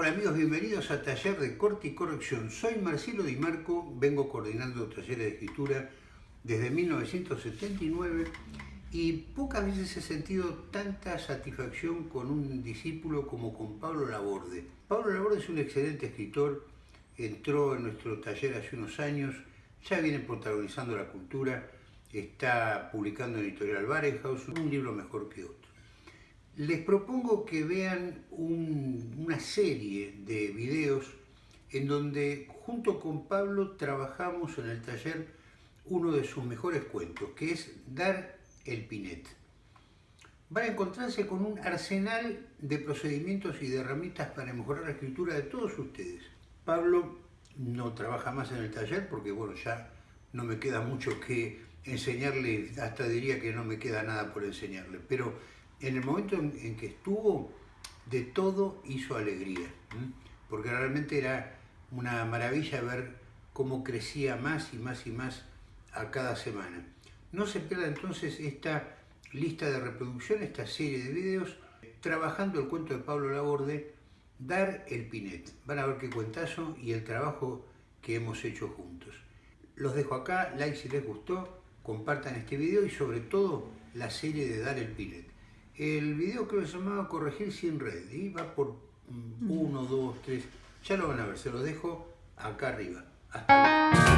Hola amigos, bienvenidos a Taller de Corte y Corrección. Soy Marcelo Di Marco, vengo coordinando talleres de escritura desde 1979 y pocas veces he sentido tanta satisfacción con un discípulo como con Pablo Laborde. Pablo Laborde es un excelente escritor, entró en nuestro taller hace unos años, ya viene protagonizando la cultura, está publicando en Editorial Barenhaus un libro mejor que otro. Les propongo que vean una serie de videos en donde junto con Pablo trabajamos en el taller uno de sus mejores cuentos, que es Dar el Pinet. Van a encontrarse con un arsenal de procedimientos y de herramientas para mejorar la escritura de todos ustedes. Pablo no trabaja más en el taller porque bueno, ya no me queda mucho que enseñarle, hasta diría que no me queda nada por enseñarle, pero en el momento en, que estuvo, de todo hizo alegría, porque realmente era una maravilla ver cómo crecía más y más y más a cada semana. No se pierda entonces esta lista de reproducción, esta serie de videos, trabajando el cuento de Pablo Laborde, Dar el Pinet. Van a ver qué cuentazo y el trabajo que hemos hecho juntos. Los dejo acá, like si les gustó, compartan este video y sobre todo la serie de Dar el Pinet. El video creo que se llamaba Corregir sin red y va por 1, 2, 3, ya lo van a ver, se lo dejo acá arriba. Hasta luego.